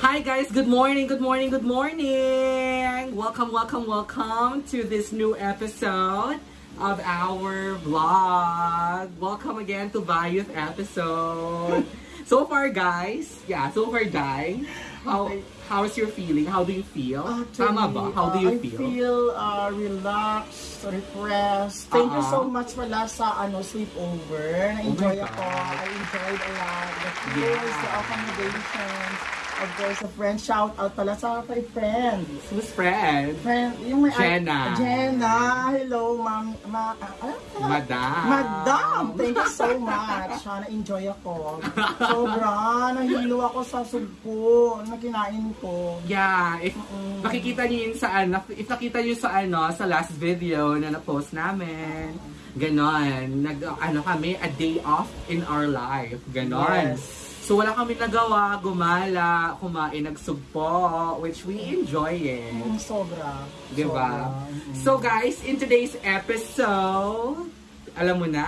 Hi guys, good morning, good morning, good morning! Welcome, welcome, welcome to this new episode of our vlog. Welcome again to Bayouth episode. So far guys, yeah, so far Dai, how, how's your feeling? How do you feel? Actually, Tama ba? How do uh, you I feel? feel uh, relaxed, refreshed. Thank you Uh-huh. so much wala sa ano, sleepover. Na-enjoy Oh ako. I enjoyed a lot. The food, Yeah. the accommodations. Of course, a friend. Shout out pala sa my friends. Who's friend? Friend, yung may Jenna. Jenna. Hello, ma'am. Ma, ano? Madam. Madam! Thank you so much. Ah, na-enjoy ako. Sobra. Nahilo ako sa sugpo na kinain ko. Yeah, if nakikita niyo yun sa ano, if nakita niyo sa ano, sa last video na na-post namin, ganon, nag, ano kami, a day off in our life, ganon. Yes. So wala kami nagawa, gumala, kumain, nagsugpo, which we enjoy it. Mm, Sobra. Diba? Sobra. Mm. So guys, in today's episode, alam mo na,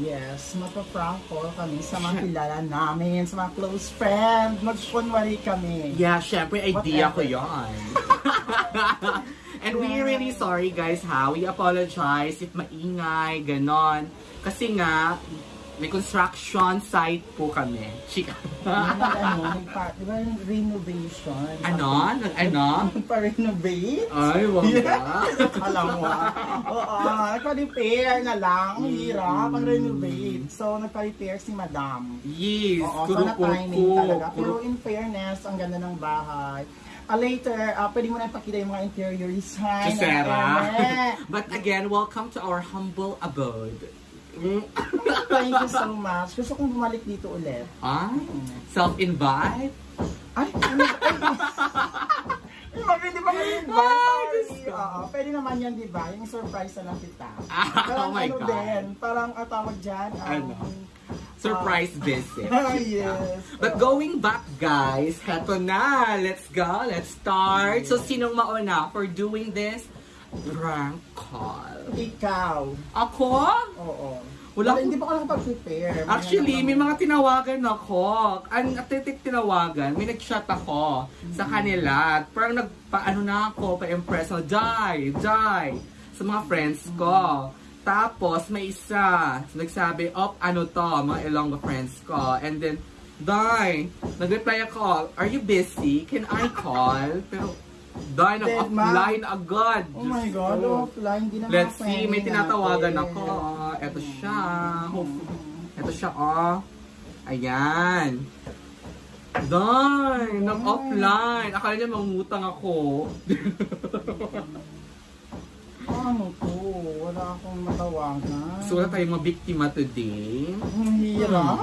Yes, mapaprank call kami sa mga kilala namin, sa mga close friend. Mag-kunwari kami. Yeah, syempre, idea ko Whatever. yon. And we really sorry guys ha. We apologize if maingay, ganon. Kasi nga, may construction site po kami. Chika. Ano, nagpa- di ba yung renovation? ano? Nag- Ano? Pa-renovate? Ay, wag ba? Alam mo. Oo, nagpa-repair na lang. Ang hirap, ang renovate. So, nagpa-repair si Madam. Yes, Oo, sana po timing talaga. Pero in fairness, ang ganda ng bahay. Ah, later, ah, pwede mo na ipakita yung mga interior design. Sarah. But again, welcome to our humble abode. Thank you so much. Gusto kong bumalik dito ulit. ah, self-invite? Ay, ano? Ay, di ba kayo ba? Ay, Diyos ko. Oo, pwede naman yan, di ba? Yung surprise na lang kita. Ah, oh my ano God. din, parang ang tawag dyan. um, Ano? Surprise visit. Ah, yes. But going back, guys, heto na. Let's go. Let's start. So, sinong mauna for doing this? Prank call. Ikaw. Ako? Oo. Wala Wala, hindi pa ako nakapag-prepare. May Actually, ano may mga tinawagan ako. Ang atitik tinawagan, may nag-chat ako sa kanila. Parang nagpa-ano na ako, pa-impress na, die, die, sa mga friends ko. Tapos, may isa, nagsabi, op, ano to, mga Ilonggo friends ko. And then, die, nag-reply ako, are you busy? Can I call? Pero, Dead, nag-offline agad. Oh my God, ko. offline. Di naman Let's see, may tinatawagan ako. Ito siya. Ito siya, oh. Ayan. Darn! Nag-offline. Akala niya mangutang ako. Ano to? Wala akong matawagan. so, wala tayong mabiktima today. Ang hirap.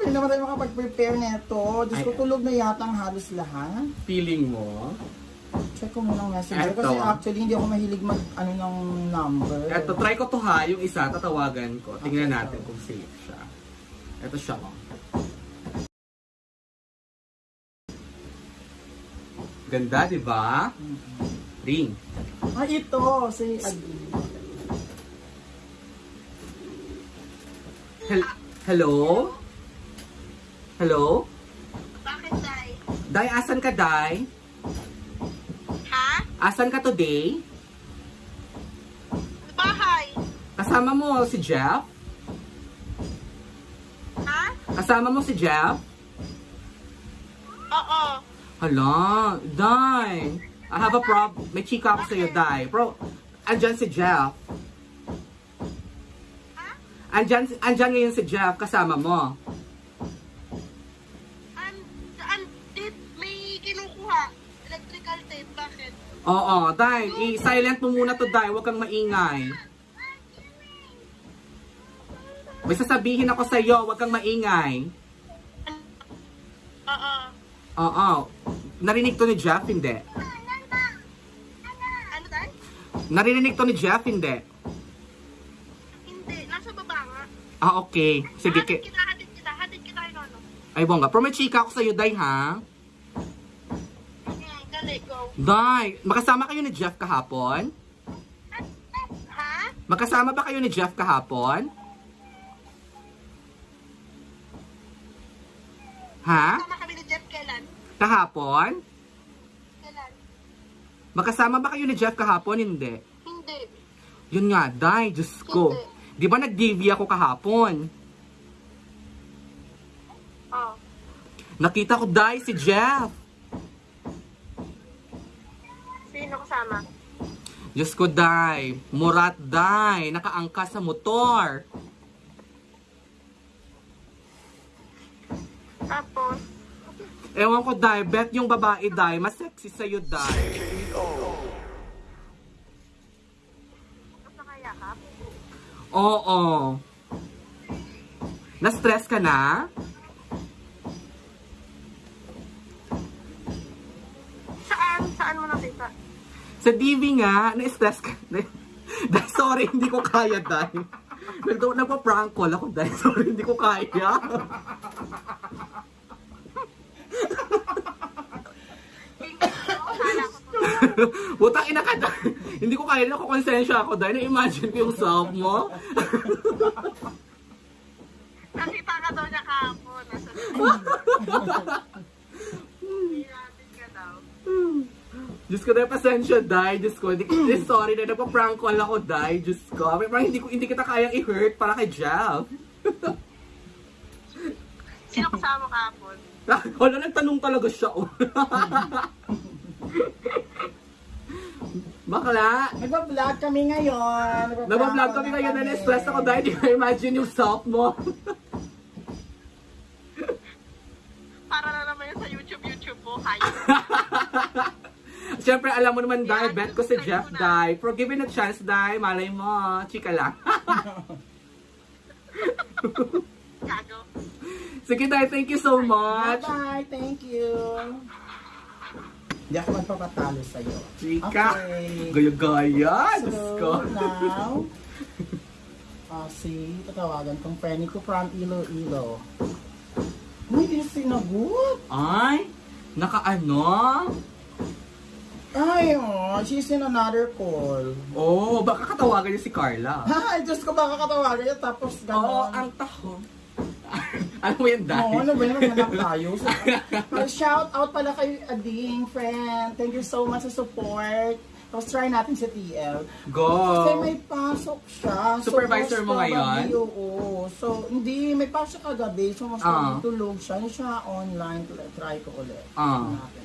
Hindi naman tayo makapag-prepare nito. Diyos ko, tulog na yata ang halos lahat. Feeling mo? Check ko muna ang messenger. Eto. Kasi actually, hindi ako mahilig mag, ano, ng number. Eto, try ko to ha. Yung isa, tatawagan ko. Tingnan Okay, natin so. kung safe siya. Ito siya, oh. Ganda, di ba? Ring. Ah, ito. Si Adi. Hel- Hello? Hello? Bakit, Day? Day, asan ka, Day? Asan ka today? Sa bahay? Kasama mo si Jeff? Ha? Kasama mo si Jeff? Oo. Hala, Day. I have a problem. May chika ako sa'yo, Day. Bro, andyan si Jeff. Ha? Andyan, andyan ngayon si Jeff, kasama mo. Oo, Day. I-silent mo muna to, Day. Huwag kang maingay. May sasabihin ako sa'yo, huwag kang maingay. Oo. Oo. Narinig to ni Jeff, hindi. Ano, Day? Narinig to ni Jeff, hindi. Hindi. Nasa baba nga. Ah, okay. Sige, Hatid ki- kita, hatid kita. Hatid kita kay Nono. ay bongga. May chika ako sa'yo, Day, ha? Hmm, dali, go. Day, makasama kayo ni Jeff kahapon? Ha? Magkasama ba kayo ni Jeff kahapon? Ha? Sama kami ni Jeff kailan? Kahapon? Kailan? Magkasama ba kayo ni Jeff kahapon? Hindi. Hindi. Yun nga, Day, Diyos ko. Di ba nag-DV ako kahapon? Oh. Nakita ko, Day, si Jeff. Sino kasama? Diyos ko, Day. Murat, Day. Nakaangka sa motor. Tapos, Ewan ko, Day. Bet yung babae, Day. Mas sexy sa'yo, Day. Oo. Na-stress ka na? Saan? Saan mo nakita? Sa DV nga, na-stress ka. Dahil, sorry, hindi ko kaya, Day. Nag nagpa-prank call ako, Day. Sorry, hindi ko kaya. Butang ina ka, Day. Hindi ko kaya, nakukonsensya ako, Day. Na-imagine ko yung self mo. Nakita ka daw niya kahapon. Nasa Hindi natin ka daw. Diyos ko, Day, pasensya, Day. Diyos ko, hindi, eh, sorry, Day. Nagpa-prank call ako, Day. Diyos ko. Parang hindi, ko, hindi kita kayang i-hurt para kay Jeff. Sino kasama kahapon? Wala, nagtanong talaga siya. oh. Bakla, Nagpa-vlog kami ngayon. Nagpa-vlog kami ngayon na na-stress ako dahil di ko imagine yung self mo. Para na naman yun sa YouTube, YouTube mo. Hayop. Siyempre, alam mo naman, Dai, bet ko si Jeff, Dai. For given a chance, Dai, malay mo, chika lang. Gago. Sige, Dai, thank you so much. Bye-bye. Thank you. Hindi ako magpapatalo sa'yo. Chika. Okay. Gaya-gaya, Diyos ko. So, now, uh, si tatawagan kong friend ko from Iloilo. Uy, yung sinagot. Ay, naka-ano? Ay, oh, she's in another call. Oh, baka katawagan niya si Carla. Ay, Diyos ko, baka katawagan niya tapos Oo, gano'n. ang taho. ano mo yan, Dai? Oo, ano ba yun? Maghanap tayo. So, uh, shout out pala kay Ading, friend. Thank you so much sa support. Tapos try natin si TL. Go. Kasi may pasok siya. Supervisor most mo ngayon? Oo. So, hindi. May pasok kagabi. So, mas Ah. probably tulog siya. Hindi siya online. Try ko ulit. Ah. Hanapin ko.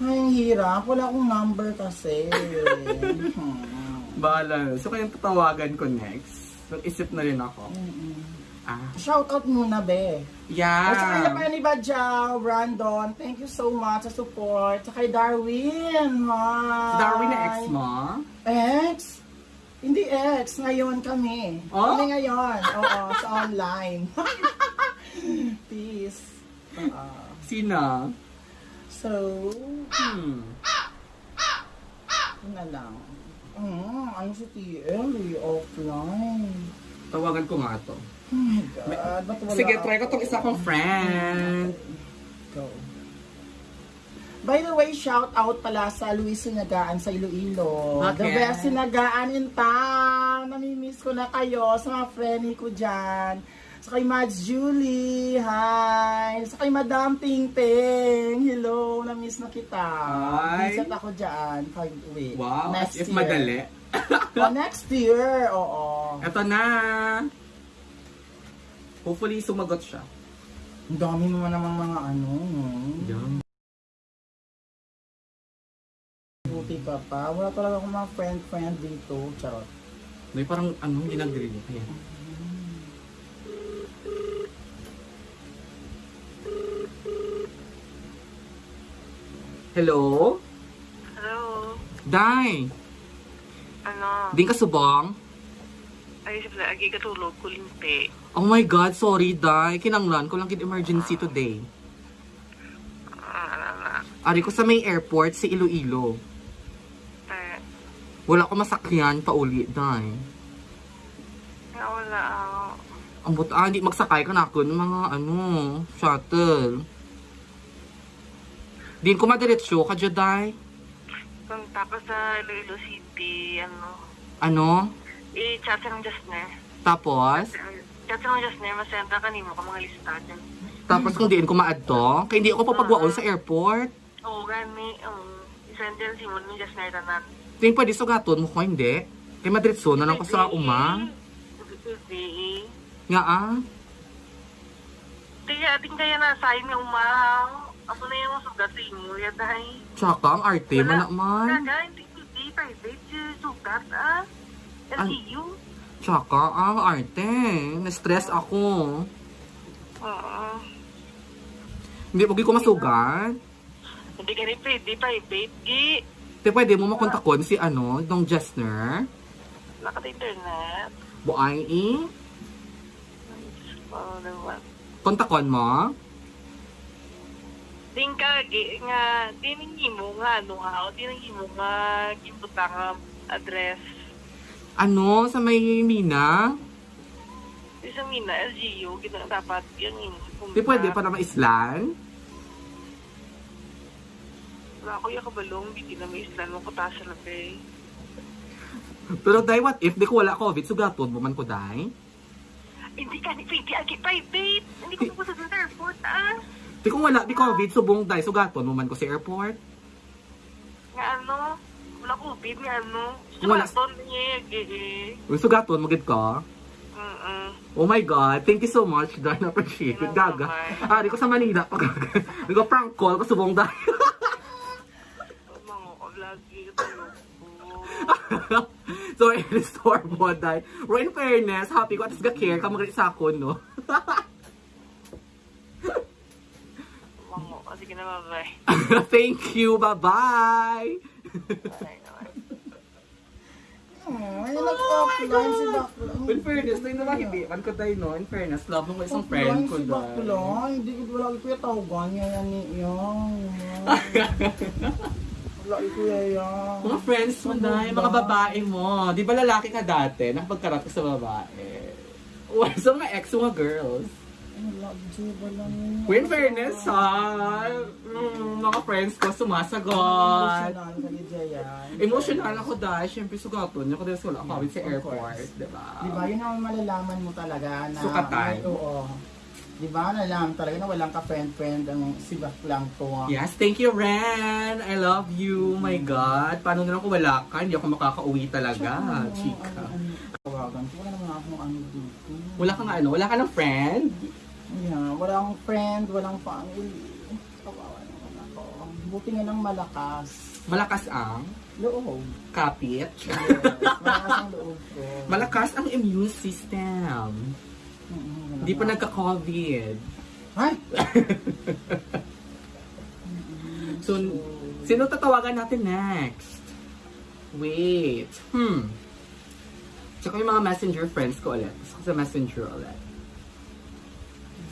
Ay, hirap. Wala akong number kasi. hmm. Bahala. So, kayang tatawagan ko next. Nag-isip na rin ako. Mm-mm. Ah. Shout out muna, be. Yeah. At saka kay pa ni Badjaw, Brandon, thank you so much sa support. Sa kay Darwin. Si Darwin na ex mo? Ex? Hindi ex, ngayon kami. Oh? Kami ngayon, oo, sa online. Peace. Oo. Sina? So, Hmm. yun na lang. Mm, ano si TL, offline. Tawagan ko nga to. Oh my God, ba't wala Sige, try ko ako? tong isa kong friend. Go. By the way, shout out pala sa Luis Sinagaan sa Iloilo. The Okay. best Sinagaan in town. Namimiss ko na kayo sa mga friendly ko dyan. Sa kay Mads Julie, hi. Sa kay Madam Ting Ting, hello, namiss na kita. Hi. Visit ako dyan pag uwi. Wow, next if year. madali. Oh, next year, oo. Eto na. Hopefully, sumagot siya. Ang dami mo namang mga ano. Yan. Buti pa pa. Wala talaga akong mga friend-friend dito. Charot. May parang ano, hindi nag-ring. Ayan. Hello? Hello? Day! Ano? Di ka subong? Ay, siyempre, agi katulog, kulimpi. Oh my God, sorry, Day. Kinanglan ko lang kid emergency today. Ah, Ari ko sa may airport, si Iloilo. eh, Wala ko masakyan pa uli, Day. wala ako. Ang buta, ah, hindi magsakay ka na ako ng mga, ano, shuttle. Din ko madiretsyo ka, Juday. Kung tapos sa Iloilo City, ano, Ano? i-chat ng Justner. Tapos? Chat ng Justner, masenta ka nimo ka mga lista dyan. Tapos kung diin ko maadto, kaya hindi ako papagwaon sa airport. Oo, gani, um, isend din si mo ni Justner tanan. Tingin pwede sugaton mo ko, hindi. Kaya madiretso na lang ko sa uma. Hindi. Nga ah. Tiya, ating kaya na sa ni umahaw. Ako na yung sugat sa imo, yaday. Tsaka ang arte mo naman. Kaga, hindi hindi, private, yung sugat, ah. LGU. Tsaka ang arte. Na-stress ako. Oo. Hindi, pag ko masugat. Hindi ka rin pwede, private, gi. Di pwede mo makontakon si ano, dong Jessner. Nakat-internet. Buay i. Oo naman. Kontakon mo. Ting ka, gi, nga, tiningi mo nga, ano nga, o tiningi mo nga, kimputa nga address. Ano, sa may Mina. Di sa mina, LGU, gina, dapat yun yun. Di pwede para maislan. Wala ko yung kabalong, hindi na may islan mo kutasa na pe. Pero dai, what if di ko wala COVID, sugaton mo man ko dai. Hindi ka ni pwede, agi private. Hindi ko pupunta sa airport, ah. Di ko wala di COVID, subong dai, sugaton mo man ko sa airport. Nga ano, wala COVID, nga ano. Wala. Sumaton niya, gi. Uy, sugaton, magid ka. Mm-mm. Oh my God, thank you so much, Darn. Appreciate it. Gaga. Ah, di ko sa Manila. Di ko prank call, ko subong dai. Mga ko. so, i-restore mo dai. Pero in fairness, happy ko at ga care ka magalit sa ako, no? Mga, oh, sige na, bye-bye. thank you, bye-bye! Bye-bye. Oh, ayun nag-offline si Bakla. In fairness, tayo naman hindi. Man ko tayo, no? In fairness, love mo isang friend ko si dai. Bakla. Hindi ko wala ko yung tawagan niya yan yan. Wala ko yan. Mga friends mo dai, mga babae mo. Di ba lalaki ka dati? Nakapagkarat ka sa babae. Well, sa mga ex mga girls. Ko in fairness, ha? Mm, mga friends ko sumasagot. Emotional ka ni Jayan. Emotional ako dahil, syempre sugaton niya ko dahil wala ako sa airport, di ba? Di ba, yun ang malalaman mo talaga na... Sukatan. Oo. Di ba, nalaman talaga na walang ka-friend-friend ang si Baklang to. Yes, thank you, Ren! I love you, my God. Paano na lang kung wala ka? Hindi ako makakauwi talaga, chika. Ko, naman akong ano dito. Wala kang ano, wala ka ng friend? Yeah, walang friend, walang family. Kawawa naman ako. Buti nga ng malakas. Malakas ang Loob. kapit. Yes, malakas ang loob ko. Malakas ang immune system. Mm-mm, Hindi pa nagka-COVID. Ay! So, sino tatawagan natin next? Wait. Hmm. Tsaka yung mga messenger friends ko ulit. Gusto ko sa messenger ulit.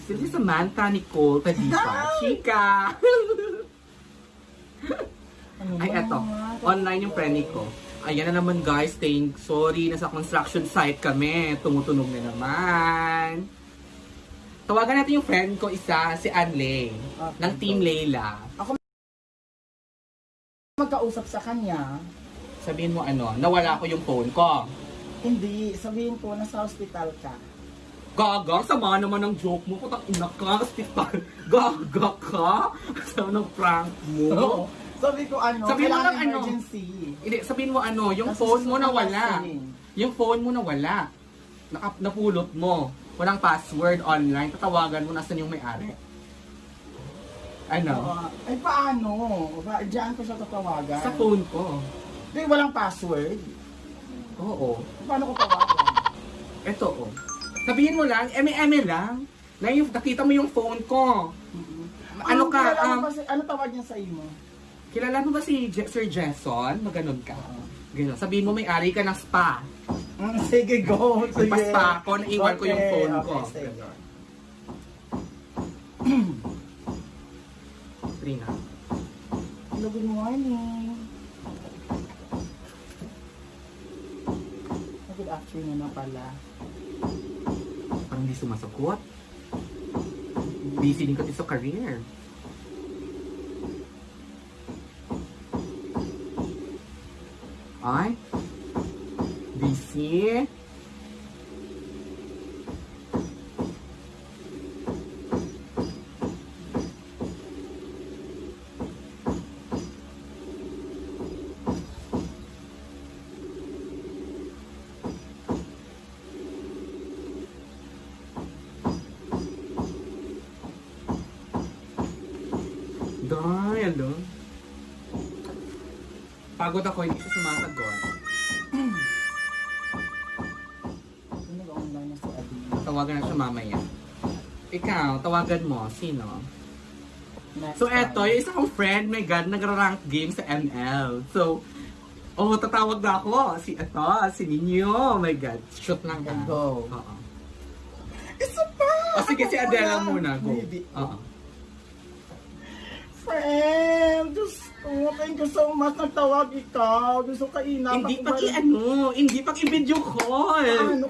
Sila si Samantha, Nicole, Tadipa, Chika. Ano Ay, eto. Online yung friend ko. Ayan na naman guys, thank sorry, nasa construction site kami. Tumutunog na naman. Tawagan natin yung friend ko isa, si Anley, Okay. ng Team Layla. Magkausap sa kanya, Sabihin mo ano, nawala ko yung phone ko. hindi, sabihin ko, nasa hospital ka. Gaga, sama naman ng joke mo. Putang ina ka, hospital. Gaga ka? Sama ng prank mo. Sabi ko ano, Sabihin mo lang ano. emergency. Hindi, sabihin mo ano, yung Kasi phone mo nawala. Yung phone mo nawala. Naka, napulot mo. Walang password online. Tatawagan mo nasan yung may-ari. Ano? Ah, ay paano? Ba, diyan ko siya tatawagan. Sa phone ko. Di, walang password. Oo. Paano ko tawagan? Ito oh. Sabihin mo lang, eme-eme lang. Na yung, nakita mo yung phone ko. Ano ka, um, si- ano tawag niya sa imo? Kilala mo ba si Je- Sir Jason? Maganon ka. Ganon. Sabihin mo may-ari ka ng spa. Mm, sige, go. Sige. Magpa-spa ako, naiwan ko yung phone ko. Okay, sige. Ganon. Trina. Hello, good morning. Good afternoon na pala parang hindi sumasagot. Busy din kasi sa career. Ay, busy. Pagod ako, hindi ko sumasagot. Tawagan na siya mamaya. Ikaw, tawagan mo. Sino? So, eto, yung isa kong friend, my God, nagra-rank game sa ML. So, oh, tatawag na ako. Si, eto, si Ninyo. Oh my God. Shoot lang ka. Go. Oo. Isa pa! O, sige, Ako si Adela muna. Go. Oo. Friend, Diyos ko, thank you so much. Nagtawag ikaw. Gusto ka inap. Hindi pag i-ano, hindi pag i-video call. Ano